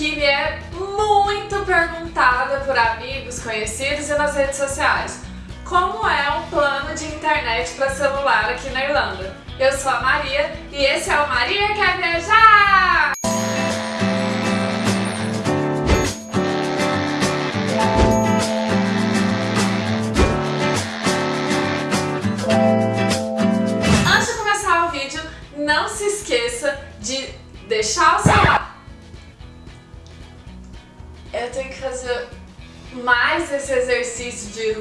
que me é muito perguntada por amigos, conhecidos e nas redes sociais. Como é um plano de internet para celular aqui na Irlanda? Eu sou a Maria e esse é o Maria Quer Viajar! Antes de começar o vídeo, não se esqueça de deixar o seu eu mais esse exercício de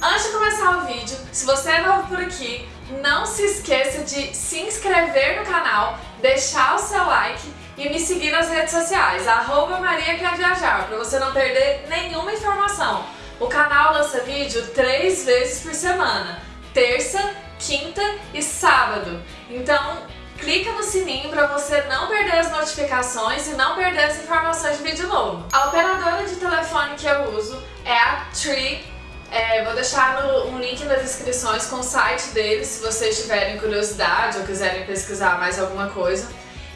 Antes de começar o vídeo, se você é novo por aqui, não se esqueça de se inscrever no canal, deixar o seu like e me seguir nas redes sociais, arroba Maria Quer Viajar, para você não perder nenhuma informação. O canal lança vídeo três vezes por semana, terça, quinta e sábado. Então clica no sininho para você não perder as notificações e não perder as informações de vídeo novo. A operadora de telefone que eu uso é a Tree. É, vou deixar no, um link nas descrições com o site deles, se vocês tiverem curiosidade ou quiserem pesquisar mais alguma coisa.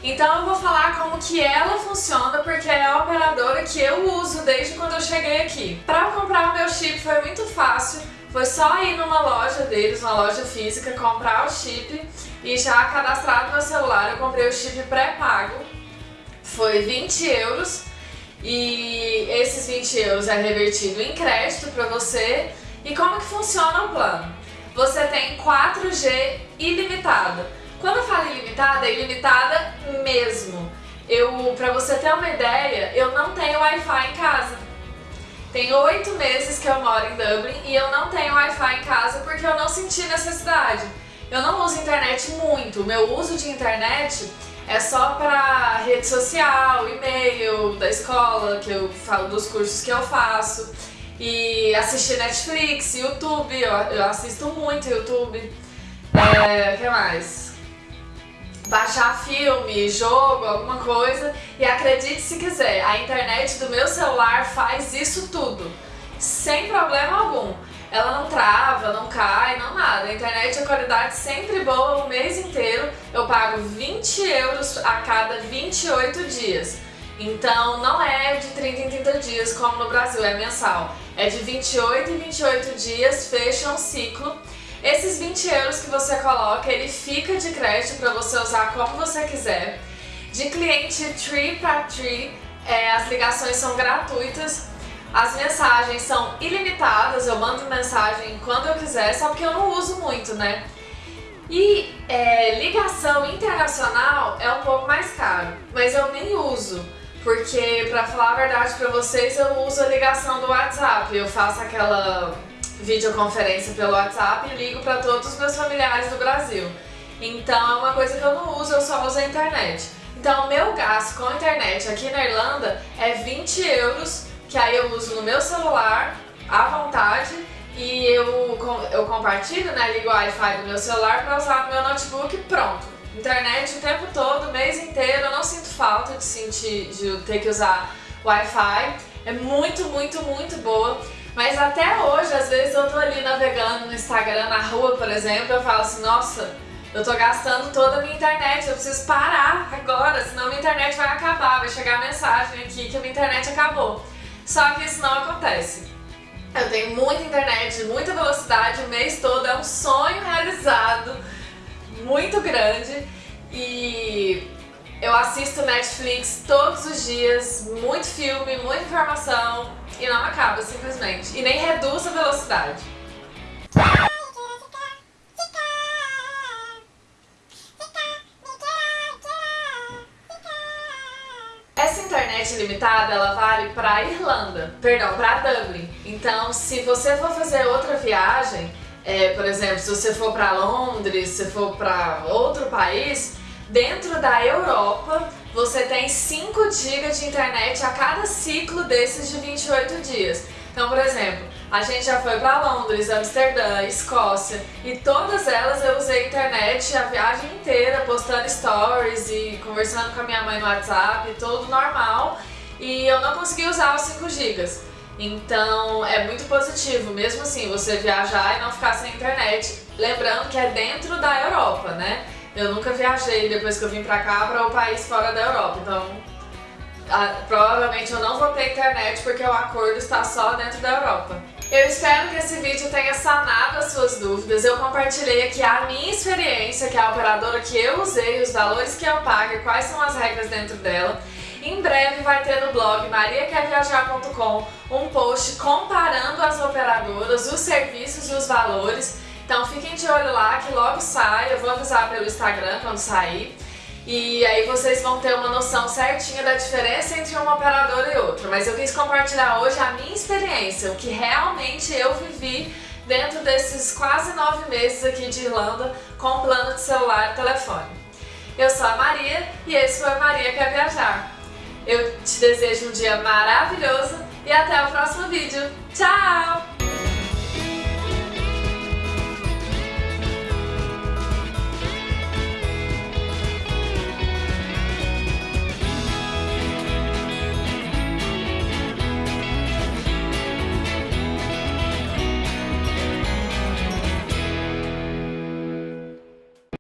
Então eu vou falar como que ela funciona, porque é a operadora que eu uso desde quando eu cheguei aqui. Para comprar o meu chip foi muito fácil, foi só ir numa loja deles, uma loja física, comprar o chip e já cadastrado meu celular eu comprei o chip pré-pago, foi 20 euros e esses 20 euros é revertido em crédito para você. E como que funciona o plano? Você tem 4G ilimitada. Quando eu falo ilimitada, é ilimitada mesmo. Eu, para você ter uma ideia, eu não tenho Wi-Fi em casa. Tem oito meses que eu moro em Dublin e eu não tenho Wi-Fi em casa porque eu não senti necessidade. Eu não uso internet muito, o meu uso de internet é só para rede social, e-mail da escola, que eu falo dos cursos que eu faço, e assistir Netflix, YouTube, eu, eu assisto muito YouTube. É, que mais? Baixar filme, jogo, alguma coisa. E acredite se quiser, a internet do meu celular faz isso tudo, sem problema algum ela não trava, não cai, não nada. A internet é qualidade sempre boa o mês inteiro. Eu pago 20 euros a cada 28 dias. Então não é de 30 em 30 dias como no Brasil, é mensal. É de 28 em 28 dias, fecha um ciclo. Esses 20 euros que você coloca, ele fica de crédito para você usar como você quiser. De cliente Tree para Tree, é, as ligações são gratuitas as mensagens são ilimitadas, eu mando mensagem quando eu quiser, só que eu não uso muito, né? E é, ligação internacional é um pouco mais caro, mas eu nem uso, porque pra falar a verdade pra vocês, eu uso a ligação do WhatsApp, eu faço aquela videoconferência pelo WhatsApp e ligo pra todos os meus familiares do Brasil. Então é uma coisa que eu não uso, eu só uso a internet. Então o meu gasto com a internet aqui na Irlanda é 20 euros que aí eu uso no meu celular à vontade e eu, eu compartilho, né, ligo o Wi-Fi do meu celular para usar no meu notebook pronto. Internet o tempo todo, o mês inteiro, eu não sinto falta de sentir, de ter que usar Wi-Fi. É muito, muito, muito boa. Mas até hoje, às vezes eu tô ali navegando no Instagram, na rua, por exemplo, eu falo assim, nossa, eu tô gastando toda a minha internet, eu preciso parar agora, senão minha internet vai acabar, vai chegar a mensagem aqui que a minha internet acabou. Só que isso não acontece. Eu tenho muita internet, muita velocidade o mês todo, é um sonho realizado muito grande e eu assisto Netflix todos os dias, muito filme, muita informação e não acaba simplesmente. E nem reduz a velocidade. internet limitada, ela vale para Irlanda, perdão, para Dublin. Então, se você for fazer outra viagem, é, por exemplo, se você for para Londres, se for para outro país, dentro da Europa, você tem 5 GB de internet a cada ciclo desses de 28 dias. Então, por exemplo, a gente já foi para Londres, Amsterdã, Escócia e todas elas eu usei internet a viagem inteira, postando stories e conversando com a minha mãe no WhatsApp, tudo normal. E eu não consegui usar os 5 GB. Então é muito positivo, mesmo assim, você viajar e não ficar sem internet. Lembrando que é dentro da Europa, né? Eu nunca viajei depois que eu vim pra cá para o um país fora da Europa, então a, provavelmente eu não vou ter internet porque o acordo está só dentro da Europa. Eu espero que esse vídeo tenha sanado as suas dúvidas. Eu compartilhei aqui a minha experiência, que é a operadora que eu usei, os valores que eu pago e quais são as regras dentro dela. Em breve vai ter no blog mariaquerviajar.com um post comparando as operadoras, os serviços e os valores. Então fiquem de olho lá que logo sai, eu vou avisar pelo Instagram quando sair. E aí vocês vão ter uma noção certinha da diferença entre uma operadora e outra. Mas eu quis compartilhar hoje a minha experiência, o que realmente eu vivi dentro desses quase nove meses aqui de Irlanda com plano de celular e telefone. Eu sou a Maria e esse foi Maria Quer Viajar. Eu te desejo um dia maravilhoso